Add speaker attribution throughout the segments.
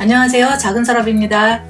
Speaker 1: 안녕하세요. 작은 서랍입니다.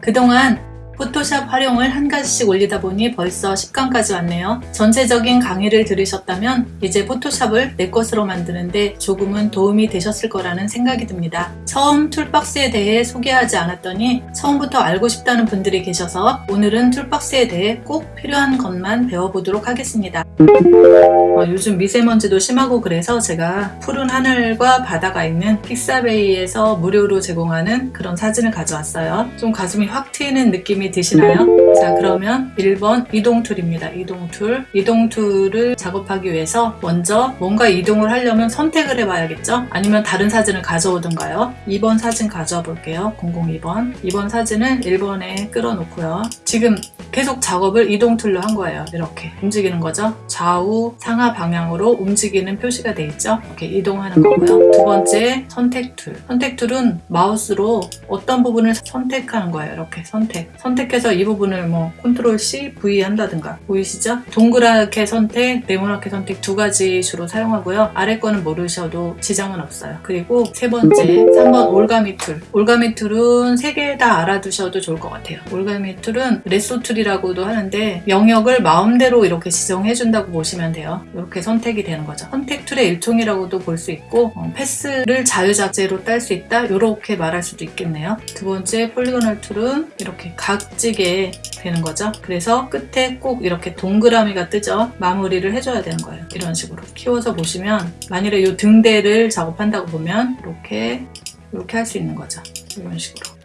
Speaker 1: 그동안 Photoshop 활용을 한 가지씩 올리다 보니 벌써 10강까지 왔네요. 전체적인 강의를 들으셨다면 이제 Photoshop을 내 것으로 만드는데 조금은 도움이 되셨을 거라는 생각이 듭니다. 처음 toolbox에 대해 소개하지 않았더니 처음부터 알고 싶다는 분들이 계셔서 오늘은 toolbox에 대해 꼭 필요한 것만 배워보도록 하겠습니다. 어, 요즘 미세먼지도 심하고 그래서 제가 푸른 하늘과 바다가 있는 Pixabay에서 무료로 제공하는 그런 사진을 가져왔어요. 좀 가슴이 확 트이는 느낌이 드시나요? 자 그러면 1번 이동 tool입니다. 이동 tool. 이동 tool을 작업하기 위해서 먼저 뭔가 이동을 하려면 선택을 해봐야겠죠? 아니면 다른 사진을 가져오든가요? 2번 사진 가져와 볼게요. 002번. 2번 사진을 1번에 끌어놓고요. 지금 계속 작업을 이동 tool로 한 거예요. 이렇게 움직이는 거죠. 좌우 상하 방향으로 움직이는 표시가 돼 있죠. 이렇게 이동하는 거고요. 두 번째 선택 tool. 선택 tool은 마우스로 어떤 부분을 선택하는 거예요. 이렇게 선택. 선택 해서 이 부분을 뭐 control C, V 한다든가 보이시죠? 동그랗게 선택, 네모나게 선택 두 가지 주로 사용하고요. 아래 거는 모르셔도 지장은 없어요. 그리고 세 번째, 3번 올가미 tool. 올가미 tool은 세 개 다 알아두셔도 좋을 것 같아요. 올가미 tool은 lasso tool이라고도 하는데 영역을 마음대로 이렇게 지정해 준다고 보시면 돼요. 이렇게 선택이 되는 거죠. 선택 tool의 일종이라고도 볼 수 있고 어, 패스를 자유자재로 딸 수 있다 이렇게 말할 수도 있겠네요. 두 번째 polygonal tool은 이렇게 각 지게 되는 거죠. 그래서 끝에 꼭 이렇게 동그라미가 뜨죠. 마무리를 해줘야 되는 거예요. 이런 식으로 키워서 보시면 만일에 이 등대를 작업한다고 보면 이렇게 이렇게 할 수 있는 거죠. 이런 식으로.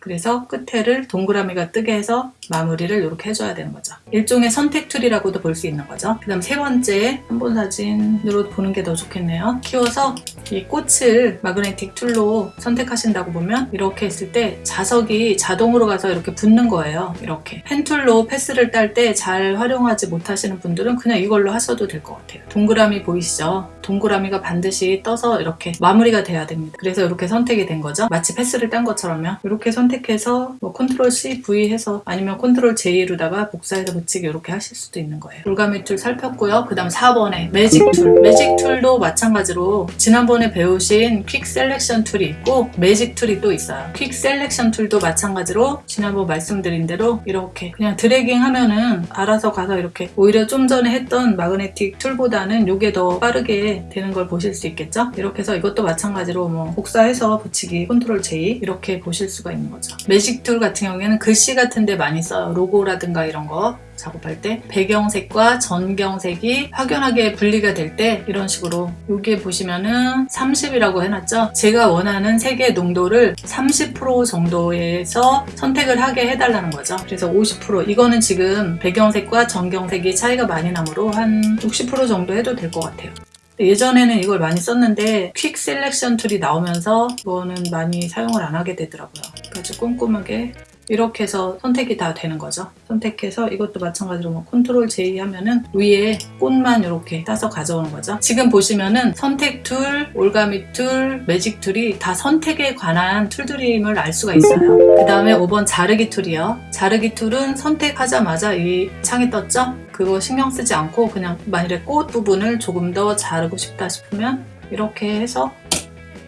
Speaker 1: 그래서 끝에를 동그라미가 뜨게 해서 마무리를 이렇게 해줘야 되는 거죠. 일종의 선택 tool이라고도 볼 수 있는 거죠. 그 다음 세 번째 원본 사진으로 보는 게 더 좋겠네요. 키워서 이 꽃을 magnetic tool로 선택하신다고 보면 이렇게 했을 때 자석이 자동으로 가서 이렇게 붙는 거예요. 이렇게 pen tool로 패스를 딸 때 잘 활용하지 못하시는 분들은 그냥 이걸로 하셔도 될 것 같아요. 동그라미 보이시죠? 동그라미가 반드시 떠서 이렇게 마무리가 돼야 됩니다. 그래서 이렇게 선택이 된 거죠. 마치 패스를 딴 것처럼요. 이렇게 선택해서 뭐 control C, V 해서 아니면 control J로다가 복사해서 붙이기 이렇게 하실 수도 있는 거예요. 올가미 tool 살폈고요. 그 다음 4번에 magic tool. magic tool도 마찬가지로 지난번에 배우신 quick selection tool이 있고 magic tool이 또 있어요. quick selection tool도 마찬가지로 지난번 말씀드린 대로 이렇게 그냥 dragging 하면은 알아서 가서 이렇게 오히려 좀 전에 했던 magnetic tool보다는 이게 더 빠르게 되는 걸 보실 수 있겠죠? 이렇게 해서 이것도 마찬가지로 뭐 복사해서 붙이기 control J 이렇게 보실 수가 있는 거죠. magic tool 같은 경우에는 글씨 같은 데 많이 써요. 로고라든가 이런 거 작업할 때. 배경색과 전경색이 확연하게 분리가 될 때 이런 식으로. 여기에 보시면은 30이라고 해놨죠? 제가 원하는 색의 농도를 30% 정도에서 선택을 하게 해달라는 거죠. 그래서 50% 이거는 지금 배경색과 전경색이 차이가 많이 나므로 한 60% 정도 해도 될 것 같아요 예전에는 이걸 많이 썼는데 quick selection tool이 나오면서 이거는 많이 사용을 안 하게 되더라고요 아주 꼼꼼하게 이렇게 해서 선택이 다 되는 거죠. 선택해서 이것도 마찬가지로 뭐 control J 하면은 위에 꽃만 이렇게 따서 가져오는 거죠. 지금 보시면은 선택 tool, 올가미 tool, magic tool이 다 선택에 관한 tool들임을 알 수가 있어요. 그 다음에 5번 자르기 tool이요. 자르기 tool은 선택하자마자 이 창이 떴죠? 그거 신경 쓰지 않고 그냥 만일에 꽃 부분을 조금 더 자르고 싶다 싶으면 이렇게 해서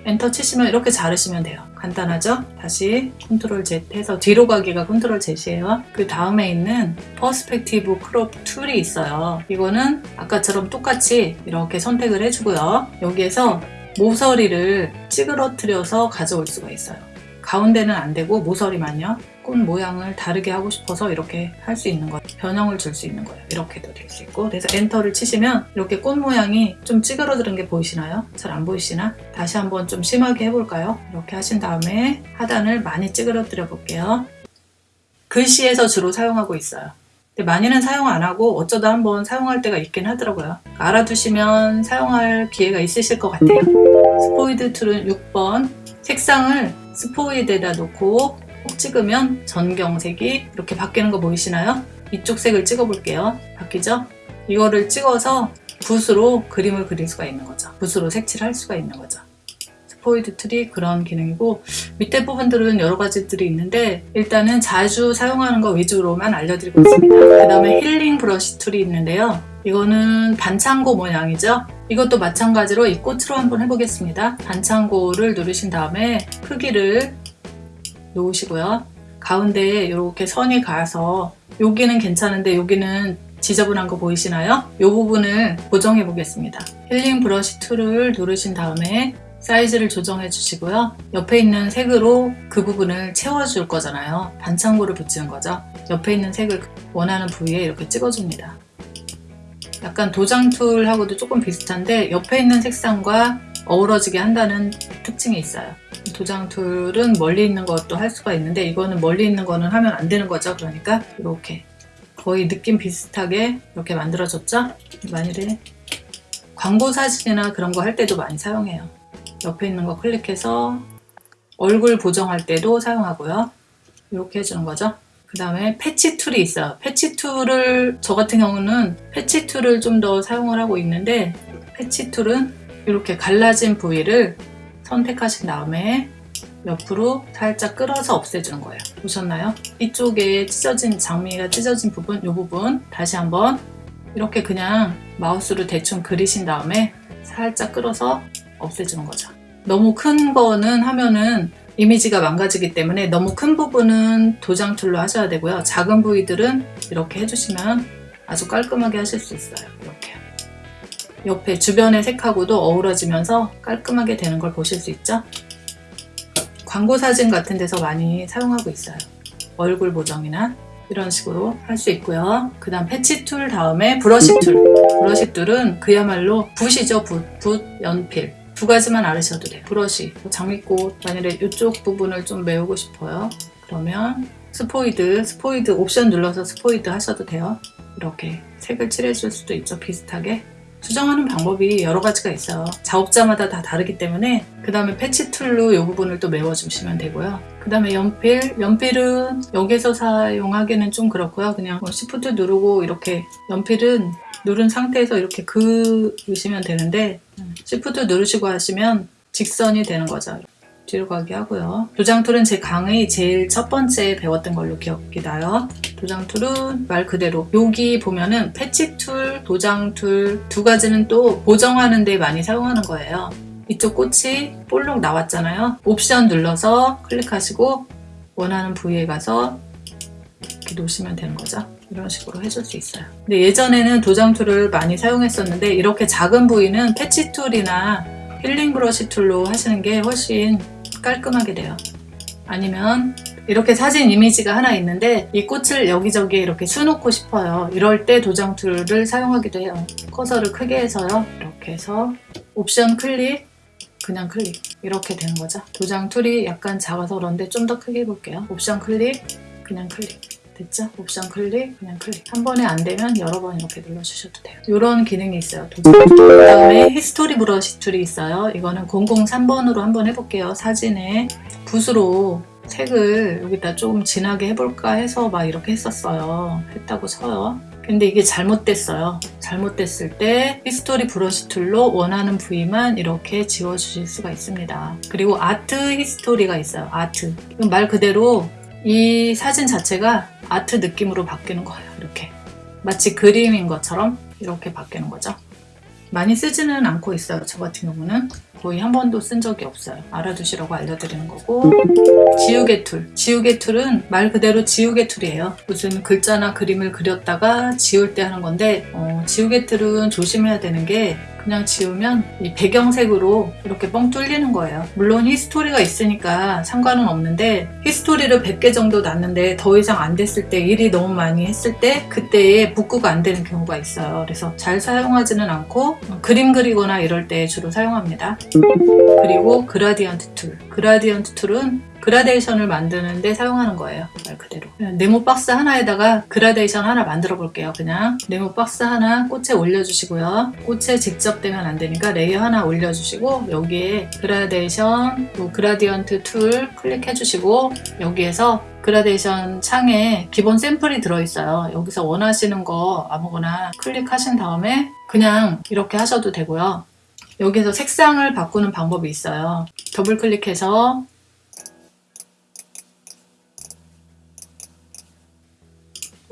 Speaker 1: 엔터 치시면 이렇게 자르시면 돼요. 간단하죠? 다시 control Z 해서 뒤로 가기가 control Z이에요. 그 다음에 있는 perspective crop tool이 있어요. 이거는 아까처럼 똑같이 이렇게 선택을 해주고요. 여기에서 모서리를 찌그러뜨려서 가져올 수가 있어요. 가운데는 안 되고 모서리만요. 꽃 모양을 다르게 하고 싶어서 이렇게 할 수 있는 거예요. 변형을 줄 수 있는 거예요. 이렇게도 될 수 있고 그래서 엔터를 치시면 이렇게 꽃 모양이 좀 찌그러드는 게 보이시나요? 잘 안 보이시나? 다시 한번 좀 심하게 해볼까요? 이렇게 하신 다음에 하단을 많이 찌그러뜨려 볼게요. 글씨에서 주로 사용하고 있어요. 근데 많이는 사용 안 하고 어쩌다 한번 사용할 때가 있긴 하더라고요. 알아두시면 사용할 기회가 있으실 것 같아요. 스포이드 tool은 6번 색상을 스포이드에다 놓고 꼭 찍으면 전경색이 이렇게 바뀌는 거 보이시나요? 이쪽 색을 찍어 볼게요. 바뀌죠? 이거를 찍어서 붓으로 그림을 그릴 수가 있는 거죠. 붓으로 색칠을 할 수가 있는 거죠. 스포이드 tool이 그런 기능이고 밑에 부분들은 여러 가지들이 있는데 일단은 자주 사용하는 거 위주로만 알려드리고 있습니다. 그 다음에 healing brush tool이 있는데요. 이거는 반창고 모양이죠. 이것도 마찬가지로 이 꽃으로 한번 해보겠습니다. 반창고를 누르신 다음에 크기를 놓으시고요. 가운데에 이렇게 선이 가서 여기는 괜찮은데 여기는 지저분한 거 보이시나요? 이 부분을 보정해 보겠습니다. healing brush tool을 누르신 다음에 사이즈를 조정해 주시고요. 옆에 있는 색으로 그 부분을 채워 줄 거잖아요. 반창고를 붙이는 거죠. 옆에 있는 색을 원하는 부위에 이렇게 찍어줍니다. 약간 도장 tool하고도 조금 비슷한데 옆에 있는 색상과 어우러지게 한다는 특징이 있어요. 도장 tool은 멀리 있는 것도 할 수가 있는데 이거는 멀리 있는 거는 하면 안 되는 거죠. 그러니까 이렇게 거의 느낌 비슷하게 이렇게 만들어졌죠? 만일에 광고 사진이나 그런 거 할 때도 많이 사용해요. 옆에 있는 거 클릭해서 얼굴 보정할 때도 사용하고요. 이렇게 해주는 거죠. 그 다음에 patch tool이 있어요. patch tool을 저 같은 경우는 patch tool을 좀 더 사용을 하고 있는데 patch tool은 이렇게 갈라진 부위를 선택하신 다음에 옆으로 살짝 끌어서 없애주는 거예요. 보셨나요? 이쪽에 찢어진 장미가 찢어진 부분, 이 부분 다시 한번 이렇게 그냥 마우스로 대충 그리신 다음에 살짝 끌어서 없애주는 거죠. 너무 큰 거는 하면은 이미지가 망가지기 때문에 너무 큰 부분은 도장 tool로 하셔야 되고요. 작은 부위들은 이렇게 해주시면 아주 깔끔하게 하실 수 있어요. 이렇게 옆에 주변의 색하고도 어우러지면서 깔끔하게 되는 걸 보실 수 있죠? 광고 사진 같은 데서 많이 사용하고 있어요. 얼굴 보정이나 이런 식으로 할 수 있고요. 그 다음 patch tool 다음에 brush tool. brush tool은 그야말로 붓이죠. 붓, 붓, 연필. 두 가지만 알으셔도 돼요. 브러쉬, 장미꽃, 만일에 이쪽 부분을 좀 메우고 싶어요. 그러면 스포이드, 스포이드 옵션 눌러서 스포이드 하셔도 돼요. 이렇게 색을 칠해줄 수도 있죠. 비슷하게. 수정하는 방법이 여러 가지가 있어요. 작업자마다 다 다르기 때문에 그 다음에 patch tool로 이 부분을 또 메워주시면 되고요. 그 다음에 연필, 연필은 여기서 사용하기는 좀 그렇고요. 그냥 뭐 shift 누르고 이렇게 연필은 누른 상태에서 이렇게 그으시면 되는데 shift 누르시고 하시면 직선이 되는 거죠. 뒤로 가게 하고요. 도장 tool은 제 강의 제일 첫 번째 배웠던 걸로 기억이 나요. 도장 tool은 말 그대로 여기 보면은 patch tool, 도장 tool 두 가지는 또 보정하는 데 많이 사용하는 거예요. 이쪽 꽃이 볼록 나왔잖아요. 옵션 눌러서 클릭하시고 원하는 부위에 가서 이렇게 놓으시면 되는 거죠. 이런 식으로 해줄 수 있어요. 근데 예전에는 도장 tool을 많이 사용했었는데 이렇게 작은 부위는 patch tool이나 healing brush tool로 하시는 게 훨씬 깔끔하게 돼요. 아니면 이렇게 사진 이미지가 하나 있는데 이 꽃을 여기저기 이렇게 수놓고 싶어요. 이럴 때 도장 tool을 사용하기도 해요. 커서를 크게 해서요. 이렇게 해서 옵션 클릭, 그냥 클릭 이렇게 되는 거죠. 도장 tool이 약간 작아서 그런데 좀 더 크게 해볼게요. 옵션 클릭, 그냥 클릭. 됐죠? 옵션 클릭, 그냥 클릭. 한 번에 안 되면 여러 번 이렇게 눌러주셔도 돼요. 이런 기능이 있어요. 그 다음에 history brush tool이 있어요. 이거는 003번으로 한번 해볼게요. 사진에 붓으로 색을 여기다 조금 진하게 해볼까 해서 막 이렇게 했었어요. 했다고 쳐요. 근데 이게 잘못됐어요. 잘못됐을 때 history brush tool로 원하는 부위만 이렇게 지워주실 수가 있습니다. 그리고 art history가 있어요. 아트. 말 그대로 이 사진 자체가 아트 느낌으로 바뀌는 거예요. 이렇게 마치 그림인 것처럼 이렇게 바뀌는 거죠. 많이 쓰지는 않고 있어요. 저 같은 경우는 거의 한 번도 쓴 적이 없어요. 알아두시라고 알려드리는 거고 지우개 tool. 지우개 tool은 말 그대로 지우개 tool이에요. 무슨 글자나 그림을 그렸다가 지울 때 하는 건데 어, 지우개 tool은 조심해야 되는 게 그냥 지우면 이 배경색으로 이렇게 뻥 뚫리는 거예요. 물론 history가 있으니까 상관은 없는데 history를 100개 정도 놨는데 더 이상 안 됐을 때 일이 너무 많이 했을 때 그때에 복구가 안 되는 경우가 있어요. 그래서 잘 사용하지는 않고 그림 그리거나 이럴 때 주로 사용합니다. 그리고 gradient tool. gradient tool은 그라데이션을 만드는데 사용하는 거예요. 말 그대로. 네모 박스 하나에다가 그라데이션 하나 만들어 볼게요. 그냥 네모 박스 하나 꽃에 올려주시고요. 꽃에 직접 되면 안 되니까 레이어 하나 올려주시고 여기에 그라데이션, 뭐 gradient tool 클릭해 주시고 여기에서 그라데이션 창에 기본 샘플이 들어있어요. 여기서 원하시는 거 아무거나 클릭하신 다음에 그냥 이렇게 하셔도 되고요. 여기서 색상을 바꾸는 방법이 있어요. 더블 클릭해서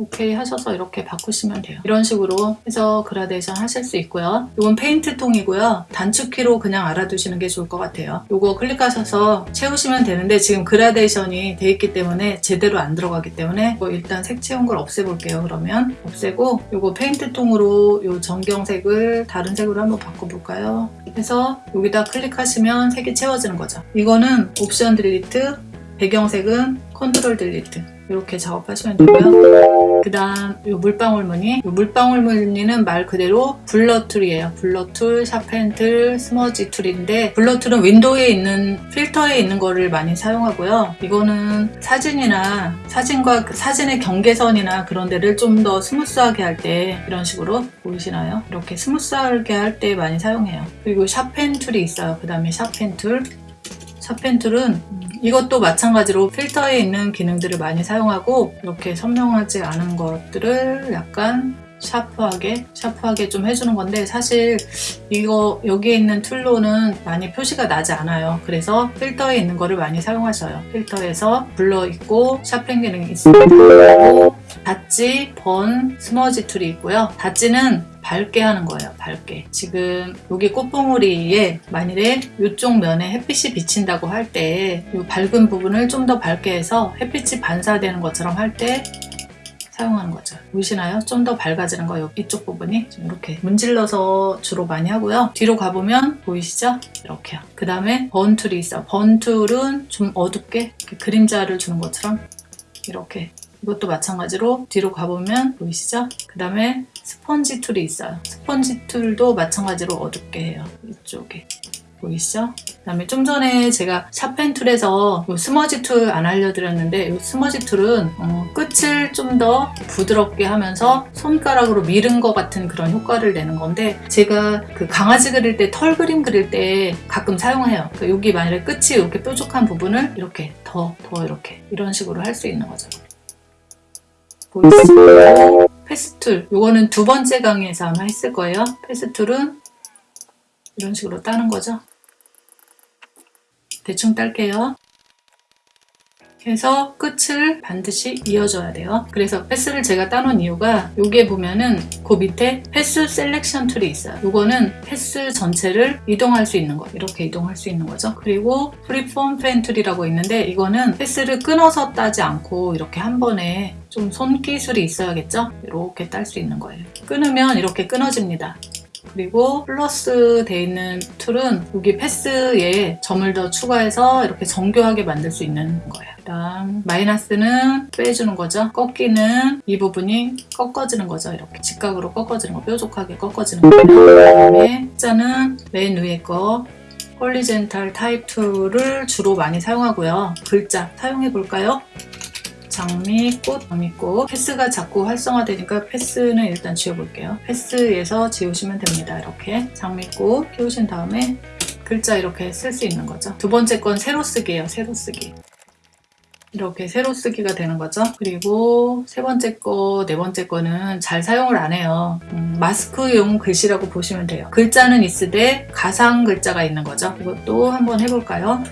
Speaker 1: 오케이 하셔서 이렇게 바꾸시면 돼요. 이런 식으로 해서 그라데이션 하실 수 있고요. 이건 페인트 통이고요. 단축키로 그냥 알아두시는 게 좋을 것 같아요. 이거 클릭하셔서 채우시면 되는데 지금 그라데이션이 돼 있기 때문에 제대로 안 들어가기 때문에 뭐 일단 색 채운 걸 없애볼게요. 그러면 없애고 이거 페인트 통으로 이 전경색을 다른 색으로 한번 바꿔볼까요? 그래서 여기다 클릭하시면 색이 채워지는 거죠. 이거는 option delete, 배경색은 control delete 이렇게 작업하시면 되고요. 그 다음 이 물방울 무늬 이 물방울 무늬는 말 그대로 blur tool이에요. blur tool, sharpen tool, smudge tool인데 blur tool은 윈도우에 있는 필터에 있는 거를 많이 사용하고요. 이거는 사진이나 사진과 그 사진의 경계선이나 그런 데를 좀 더 smooth하게 할 때 이런 식으로 보이시나요? 이렇게 smooth하게 할 때 많이 사용해요. 그리고 sharpen tool이 있어요. 그 다음에 sharpen tool sharpen tool은 이것도 마찬가지로 필터에 있는 기능들을 많이 사용하고 이렇게 선명하지 않은 것들을 약간 샤프하게 샤프하게 좀 해주는 건데 사실 이거 여기에 있는 tool로는 많이 표시가 나지 않아요. 그래서 필터에 있는 거를 많이 사용하셔요. 필터에서 blur 있고 sharpen 기능이 있습니다. dodge, burn, smudge tool이 있고요. dodge는 밝게 하는 거예요 밝게. 지금 여기 꽃봉오리에 만일에 이쪽 면에 햇빛이 비친다고 할 때 이 밝은 부분을 좀 더 밝게 해서 햇빛이 반사되는 것처럼 할 때 사용하는 거죠. 보이시나요? 좀 더 밝아지는 거 이쪽 부분이? 좀 이렇게 문질러서 주로 많이 하고요. 뒤로 가보면 보이시죠? 이렇게요. 그 다음에 burn tool이 있어요. burn tool은 좀 어둡게 그림자를 주는 것처럼 이렇게. 이것도 마찬가지로 뒤로 가보면 보이시죠? 그 다음에 sponge tool이 있어요. sponge tool도 마찬가지로 어둡게 해요. 이쪽에. 보이시죠? 그 다음에 좀 전에 제가 sharpen tool에서 smudge tool 안 알려드렸는데 이 smudge tool은 어, 끝을 좀 더 부드럽게 하면서 손가락으로 미른 것 같은 그런 효과를 내는 건데 제가 그 강아지 그릴 때 털 그림 그릴 때 가끔 사용해요. 그 여기 만약에 끝이 이렇게 뾰족한 부분을 이렇게 더, 더 이렇게 이런 식으로 할 수 있는 거죠. 보이시죠? path tool 이거는 두 번째 강의에서 아마 했을 거예요. path tool은 이런 식으로 따는 거죠. 대충 딸게요. 해서 끝을 반드시 이어줘야 돼요. 그래서 path를 제가 따놓은 이유가 여기에 보면은 그 밑에 path selection tool이 있어요. 이거는 path 전체를 이동할 수 있는 거 이렇게 이동할 수 있는 거죠. 그리고 freeform pen tool이라고 있는데 이거는 path를 끊어서 따지 않고 이렇게 한 번에 좀 손기술이 있어야겠죠? 이렇게 딸 수 있는 거예요. 끊으면 이렇게 끊어집니다. 그리고 플러스 돼 있는 tool은 여기 path에 점을 더 추가해서 이렇게 정교하게 만들 수 있는 거예요. 그다음 마이너스는 빼주는 거죠. 꺾이는 이 부분이 꺾어지는 거죠. 이렇게 직각으로 꺾어지는 거, 뾰족하게 꺾어지는 거예요. 그다음에 숫자는 맨 위에 거 horizontal type tool을 주로 많이 사용하고요. 글자 사용해 볼까요? 장미꽃, 장미꽃 path가 자꾸 활성화되니까 path는 일단 지워볼게요. path에서 지우시면 됩니다. 이렇게 장미꽃 키우신 다음에 글자 이렇게 쓸 수 있는 거죠. 두 번째 건 세로 쓰기예요. 세로 쓰기. 이렇게 세로 쓰기가 되는 거죠. 그리고 세 번째 거, 네 번째 거는 잘 사용을 안 해요. 음, 마스크용 글씨라고 보시면 돼요. 글자는 있으되 가상 글자가 있는 거죠. 이것도 한번 해볼까요?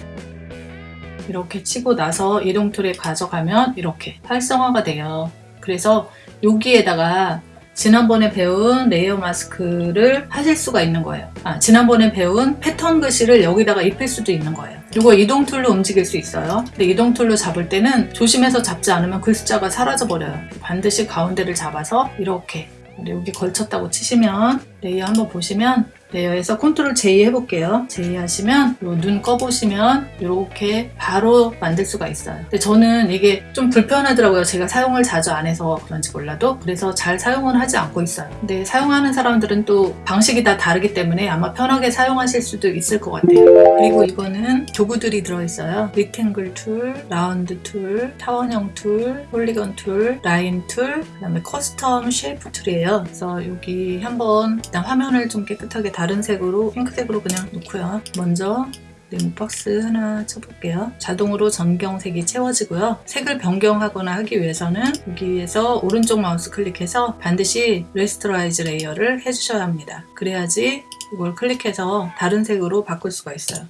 Speaker 1: 이렇게 치고 나서 이동 tool에 가져가면 이렇게 활성화가 돼요. 그래서 여기에다가 지난번에 배운 layer mask를 하실 수가 있는 거예요. 아, 지난번에 배운 패턴 글씨를 여기다가 입힐 수도 있는 거예요. 이거 이동 tool로 움직일 수 있어요. 근데 이동 tool로 잡을 때는 조심해서 잡지 않으면 글자가 사라져 버려요. 반드시 가운데를 잡아서 이렇게 여기 걸쳤다고 치시면 layer 한번 보시면 레이어에서 컨트롤 J 해볼게요. J 하시면 눈 꺼보시면 이렇게 바로 만들 수가 있어요. 근데 저는 이게 좀 불편하더라고요. 제가 사용을 자주 안 해서 그런지 몰라도 그래서 잘 사용은 하지 않고 있어요. 근데 사용하는 사람들은 또 방식이 다 다르기 때문에 아마 편하게 사용하실 수도 있을 것 같아요. 그리고 이거는 도구들이 들어있어요. rectangle tool, round tool, 타원형 tool, polygon tool, line tool, 그 다음에 custom shape tool이에요. 그래서 여기 한번 일단 화면을 좀 깨끗하게 다른 색으로 핑크색으로 그냥 놓고요. 먼저 네모 박스 하나 쳐볼게요. 자동으로 전경색이 채워지고요. 색을 변경하거나 하기 위해서는 여기에서 오른쪽 마우스 클릭해서 반드시 rasterize layer를 해주셔야 합니다. 그래야지 이걸 클릭해서 다른 색으로 바꿀 수가 있어요.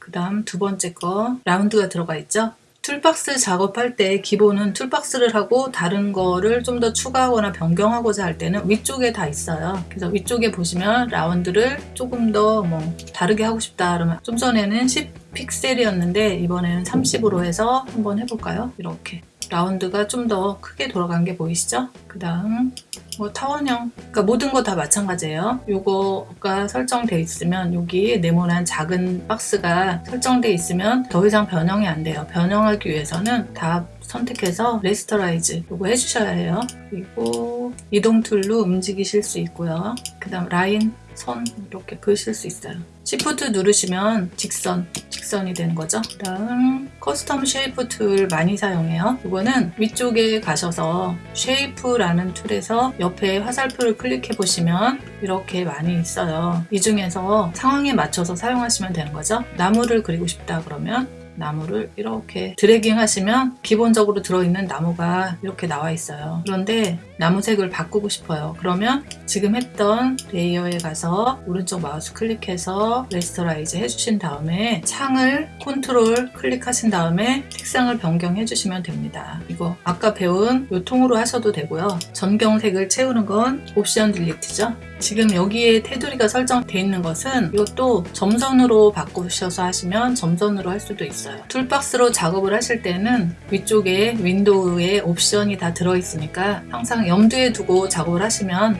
Speaker 1: 그 다음 두 번째 거 round가 들어가 있죠? toolbox 작업할 때 기본은 toolbox를 하고 다른 거를 좀 더 추가하거나 변경하고자 할 때는 위쪽에 다 있어요. 그래서 위쪽에 보시면 round를 조금 더 뭐 다르게 하고 싶다 그러면 좀 전에는 10 픽셀이었는데 이번에는 30으로 해서 한번 해볼까요? 이렇게 round가 좀 더 크게 돌아간 게 보이시죠? 그 다음 뭐 타원형. 그러니까 모든 거 다 마찬가지예요. 요거가 설정돼 있으면 여기 네모난 작은 박스가 설정돼 있으면 더 이상 변형이 안 돼요. 변형하기 위해서는 다 선택해서 rasterize 이거 해주셔야 해요. 그리고 이동 tool로 움직이실 수 있고요. 그 다음 라인 선 이렇게 그으실 수 있어요 Shift 누르시면 직선 직선이 되는 거죠? 그 다음 custom shape tool 많이 사용해요. 이거는 위쪽에 가셔서 shape라는 tool에서 옆에 화살표를 클릭해 보시면 이렇게 많이 있어요. 이 중에서 상황에 맞춰서 사용하시면 되는 거죠? 나무를 그리고 싶다 그러면 나무를 이렇게 dragging 하시면 기본적으로 들어있는 나무가 이렇게 나와 있어요. 그런데 나무색을 바꾸고 싶어요. 그러면 지금 했던 layer에 가서 오른쪽 마우스 클릭해서 rasterize 해주신 다음에 창을 컨트롤 클릭하신 다음에 색상을 변경해 주시면 됩니다. 이거 아까 배운 요 통으로 하셔도 되고요. 전경색을 채우는 건 option delete죠 지금 여기에 테두리가 설정되어 있는 것은 이것도 점선으로 바꾸셔서 하시면 점선으로 할 수도 있어요. toolbox로 작업을 하실 때는 위쪽에 window에 옵션이 다 들어있으니까 항상 염두에 두고 작업을 하시면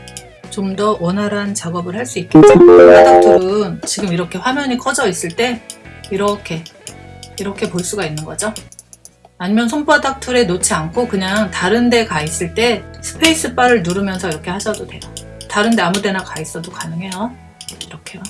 Speaker 1: 좀 더 원활한 작업을 할 수 있겠죠 바닥 tool은 지금 이렇게 화면이 커져 있을 때 이렇게 이렇게 볼 수가 있는 거죠? 아니면 손바닥 툴에 놓지 않고 그냥 다른 데 가 있을 때 스페이스 바를 누르면서 이렇게 하셔도 돼요 다른 데 아무 데나 가 있어도 가능해요. 이렇게요.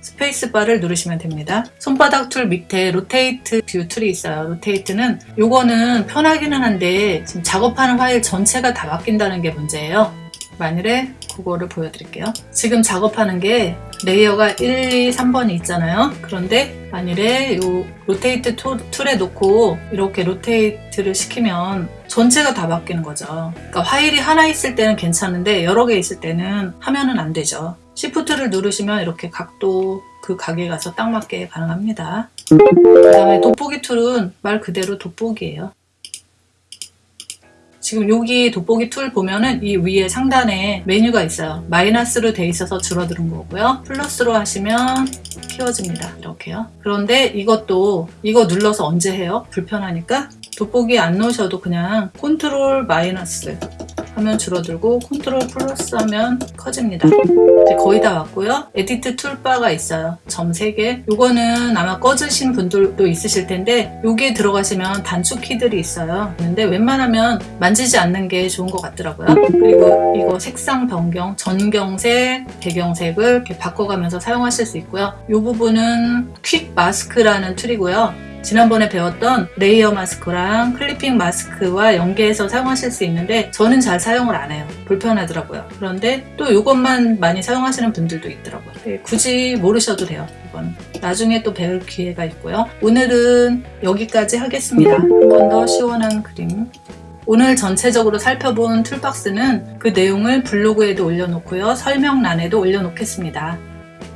Speaker 1: 스페이스바를 누르시면 됩니다. 손바닥 툴 밑에 rotate view 툴이 있어요. rotate는 요거는 편하기는 한데 지금 작업하는 파일 전체가 다 바뀐다는 게 문제예요. 만일에 그거를 보여드릴게요. 지금 작업하는 게 레이어가 1, 2, 3번이 있잖아요. 그런데 만일에 요 rotate 툴에 놓고 이렇게 rotate를 시키면 전체가 다 바뀌는 거죠. 그러니까 파일이 하나 있을 때는 괜찮은데 여러 개 있을 때는 하면은 안 되죠. 시프트를 누르시면 이렇게 각도 그 가게에 가서 딱 맞게 가능합니다. 그 다음에 돋보기 툴은 말 그대로 돋보기예요 지금 여기 돋보기 툴 보면은 이 위에 상단에 메뉴가 있어요. 마이너스로 돼 있어서 줄어드는 거고요. 플러스로 하시면 키워집니다. 이렇게요. 그런데 이것도 이거 눌러서 언제 해요? 불편하니까 돋보기 안 놓으셔도 그냥 컨트롤 마이너스 하면 줄어들고 컨트롤 플러스 하면 커집니다. 이제 거의 다 왔고요. edit toolbar가 있어요. 점 3개. 이거는 아마 꺼주신 분들도 있으실 텐데 여기에 들어가시면 단축 키들이 있어요. 근데 웬만하면 만지지 않는 게 좋은 것 같더라고요. 그리고 이거 색상 변경 전경색 배경색을 이렇게 바꿔가면서 사용하실 수 있고요. 이 부분은 quick mask라는 툴이고요 지난번에 배웠던 레이어 마스크랑 클리핑 마스크와 연계해서 사용하실 수 있는데 저는 잘 사용을 안 해요. 불편하더라고요. 그런데 또 이것만 많이 사용하시는 분들도 있더라고요. 네, 굳이 모르셔도 돼요 이건. 나중에 또 배울 기회가 있고요. 오늘은 여기까지 하겠습니다. 한 번 더 시원한 그림. 오늘 전체적으로 살펴본 툴박스는 그 내용을 블로그에도 올려놓고요. 설명란에도 올려놓겠습니다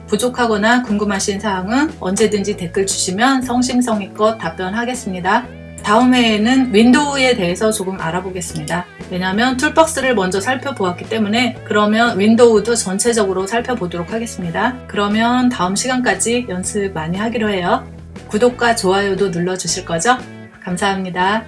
Speaker 1: 부족하거나 궁금하신 사항은 언제든지 댓글 주시면 성심성의껏 답변하겠습니다. 다음 회에는 윈도우에 대해서 조금 알아보겠습니다. 왜냐하면 툴박스를 먼저 살펴보았기 때문에 그러면 윈도우도 전체적으로 살펴보도록 하겠습니다. 그러면 다음 시간까지 연습 많이 하기로 해요. 구독과 좋아요도 눌러주실 거죠? 감사합니다.